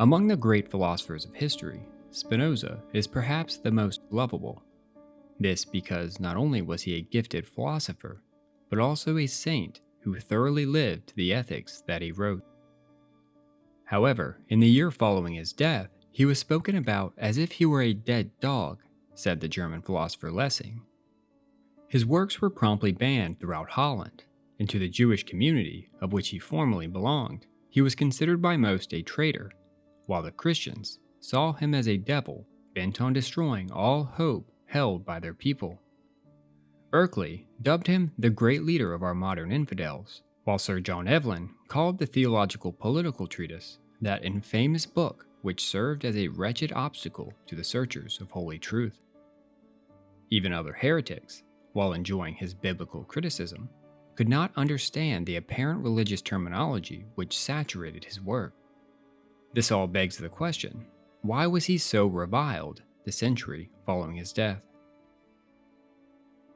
Among the great philosophers of history, Spinoza is perhaps the most lovable. This because not only was he a gifted philosopher, but also a saint who thoroughly lived the ethics that he wrote. However, in the year following his death, he was spoken about as if he were a dead dog, said the German philosopher Lessing. His works were promptly banned throughout Holland, and to the Jewish community, of which he formerly belonged, he was considered by most a traitor, while the Christians saw him as a devil bent on destroying all hope held by their people. Berkeley dubbed him the great leader of our modern infidels, while Sir John Evelyn called the theological political treatise that infamous book which served as a wretched obstacle to the searchers of holy truth. Even other heretics, while enjoying his biblical criticism, could not understand the apparent religious terminology which saturated his work. This all begs the question why was he so reviled the century following his death?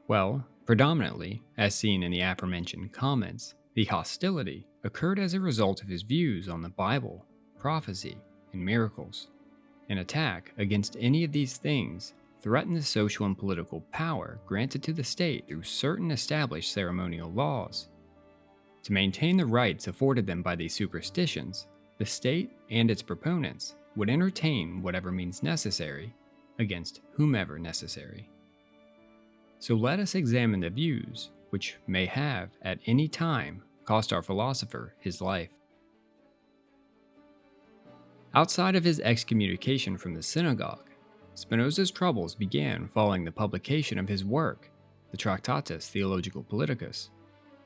Well, predominantly, as seen in the aforementioned comments, the hostility occurred as a result of his views on the Bible, prophecy, and miracles. An attack against any of these things threatened the social and political power granted to the state through certain established ceremonial laws. To maintain the rights afforded them by these superstitions, the state and its proponents would entertain whatever means necessary against whomever necessary. So let us examine the views which may have, at any time, cost our philosopher his life. Outside of his excommunication from the synagogue, Spinoza's troubles began following the publication of his work, the Tractatus Theologico Politicus,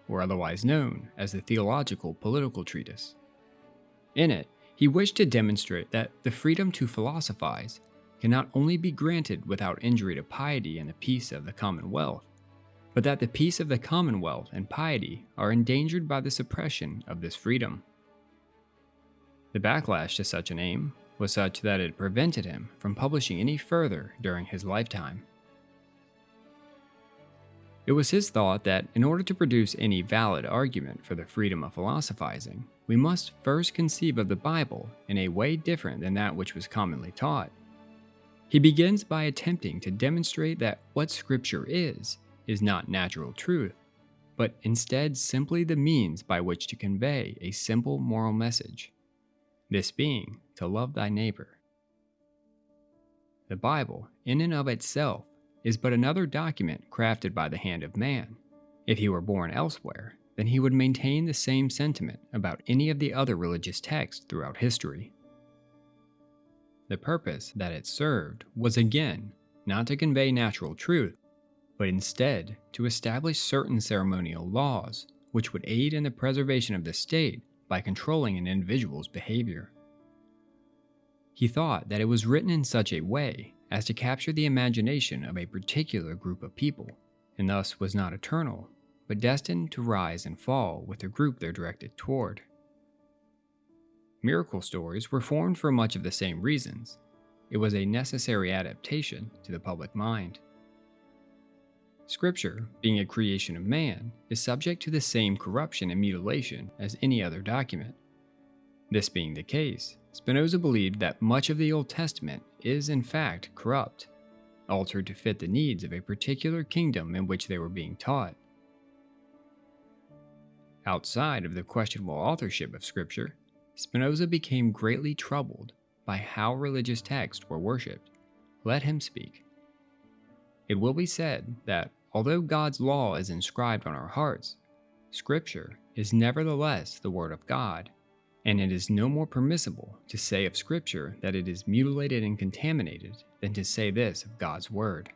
or otherwise known as the Theological Political Treatise. In it, he wished to demonstrate that the freedom to philosophize can not only be granted without injury to piety and the peace of the commonwealth, but that the peace of the commonwealth and piety are endangered by the suppression of this freedom. The backlash to such an aim was such that it prevented him from publishing any further during his lifetime. It was his thought that in order to produce any valid argument for the freedom of philosophizing, we must first conceive of the Bible in a way different than that which was commonly taught. He begins by attempting to demonstrate that what Scripture is, is not natural truth, but instead simply the means by which to convey a simple moral message. This being to love thy neighbor. The Bible, in and of itself, is but another document crafted by the hand of man. If he were born elsewhere, then he would maintain the same sentiment about any of the other religious texts throughout history. The purpose that it served was again not to convey natural truth, but instead to establish certain ceremonial laws which would aid in the preservation of the state by controlling an individual's behavior. He thought that it was written in such a way as to capture the imagination of a particular group of people, and thus was not eternal, but destined to rise and fall with the group they're directed toward. Miracle stories were formed for much of the same reasons. It was a necessary adaptation to the public mind. Scripture, being a creation of man, is subject to the same corruption and mutilation as any other document. This being the case, Spinoza believed that much of the Old Testament is in fact corrupt, altered to fit the needs of a particular kingdom in which they were being taught. Outside of the questionable authorship of Scripture, Spinoza became greatly troubled by how religious texts were worshipped. Let him speak. It will be said that although God's law is inscribed on our hearts, Scripture is nevertheless the Word of God, and it is no more permissible to say of Scripture that it is mutilated and contaminated than to say this of God's Word.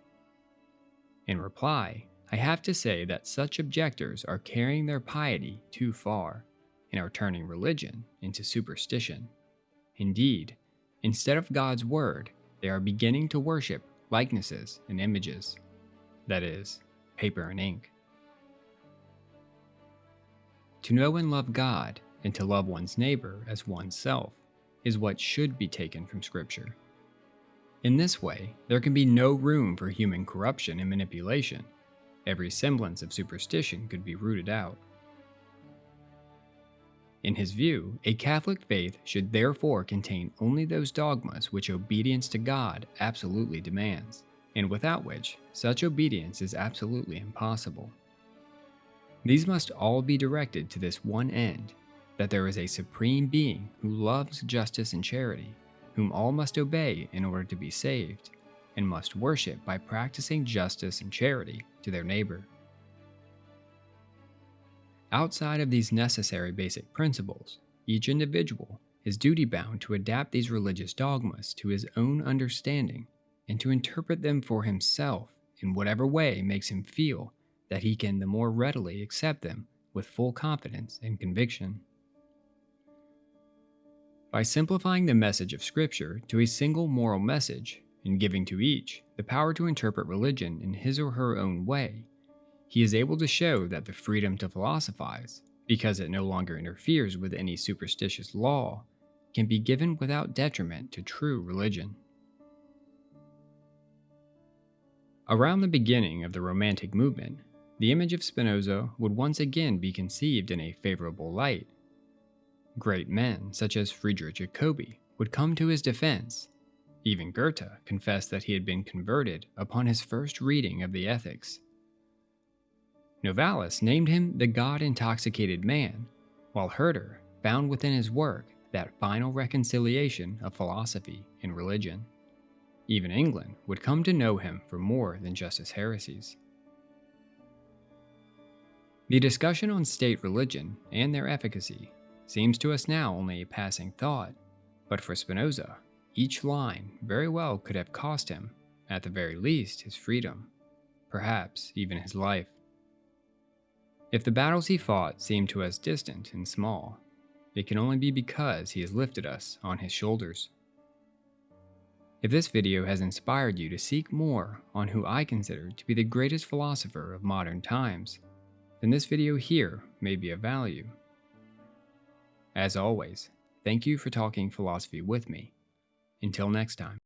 In reply, I have to say that such objectors are carrying their piety too far and are turning religion into superstition. Indeed, instead of God's Word, they are beginning to worship likenesses and images. That is, paper and ink. To know and love God and to love one's neighbor as oneself is what should be taken from Scripture. In this way, there can be no room for human corruption and manipulation. Every semblance of superstition could be rooted out. In his view, a Catholic faith should therefore contain only those dogmas which obedience to God absolutely demands, and without which such obedience is absolutely impossible. These must all be directed to this one end that there is a supreme being who loves justice and charity, whom all must obey in order to be saved, and must worship by practicing justice and charity to their neighbor. Outside of these necessary basic principles, each individual is duty bound to adapt these religious dogmas to his own understanding and to interpret them for himself in whatever way makes him feel that he can the more readily accept them with full confidence and conviction. By simplifying the message of Scripture to a single moral message and giving to each the power to interpret religion in his or her own way, he is able to show that the freedom to philosophize, because it no longer interferes with any superstitious law, can be given without detriment to true religion. Around the beginning of the Romantic movement, the image of Spinoza would once again be conceived in a favorable light. Great men, such as Friedrich Jacobi, would come to his defense. Even Goethe confessed that he had been converted upon his first reading of the Ethics. Novalis named him the God intoxicated man, while Herder found within his work that final reconciliation of philosophy and religion. Even England would come to know him for more than just his heresies. The discussion on state religion and their efficacy seems to us now only a passing thought, but for Spinoza, each line very well could have cost him, at the very least, his freedom, perhaps even his life. If the battles he fought seem to us distant and small, it can only be because he has lifted us on his shoulders. If this video has inspired you to seek more on who I consider to be the greatest philosopher of modern times, then this video here may be of value. As always, thank you for talking philosophy with me. Until next time.